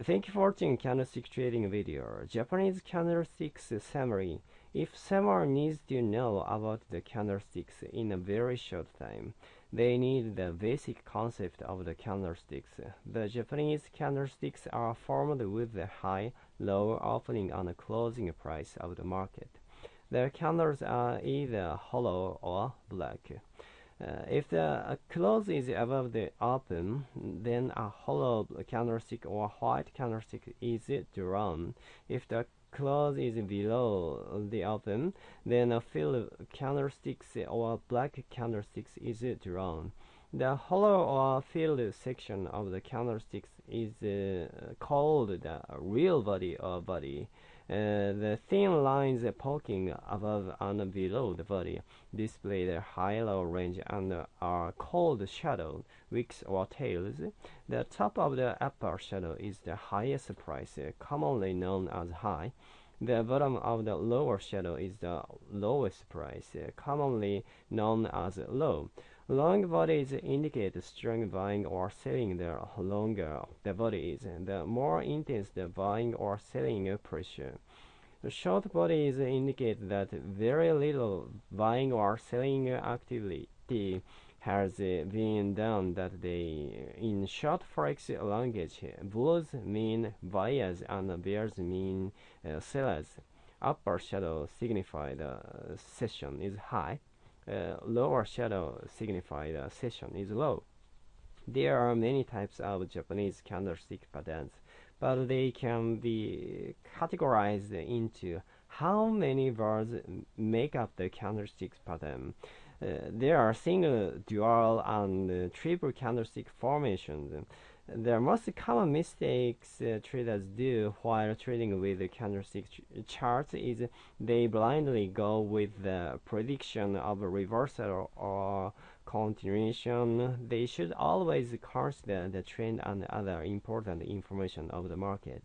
Thank you for watching candlestick trading video. Japanese candlesticks summary. If someone needs to know about the candlesticks in a very short time, they need the basic concept of the candlesticks. The Japanese candlesticks are formed with the high, low opening and closing price of the market. Their candles are either hollow or black. Uh, if the uh, close is above the open, then a hollow candlestick or white candlestick is drawn. If the close is below the open, then a filled candlestick or black candlestick is drawn. The hollow or filled section of the candlesticks is uh, called the real body or body. Uh, the thin lines poking above and below the body display the high-low range and are called shadow, wicks or tails. The top of the upper shadow is the highest price, commonly known as high. The bottom of the lower shadow is the lowest price, commonly known as low. Long bodies indicate strong buying or selling the longer the body is, the more intense the buying or selling pressure. The short bodies indicate that very little buying or selling activity has been done that day. In short forex language, bulls mean buyers and bears mean uh, sellers. Upper shadow signify the session is high uh, lower shadow signify the session is low. There are many types of Japanese candlestick patterns, but they can be categorized into how many bars make up the candlestick pattern. Uh, there are single, dual, and uh, triple candlestick formations. The most common mistakes uh, traders do while trading with the candlestick ch charts is they blindly go with the prediction of a reversal or continuation. They should always consider the trend and other important information of the market.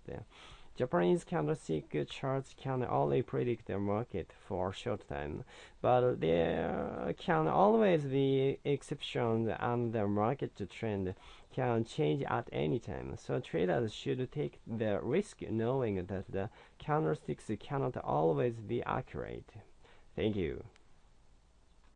Japanese candlestick charts can only predict the market for a short time, but there can always be exceptions and the market trend can change at any time. So traders should take the risk knowing that the candlesticks cannot always be accurate. Thank you.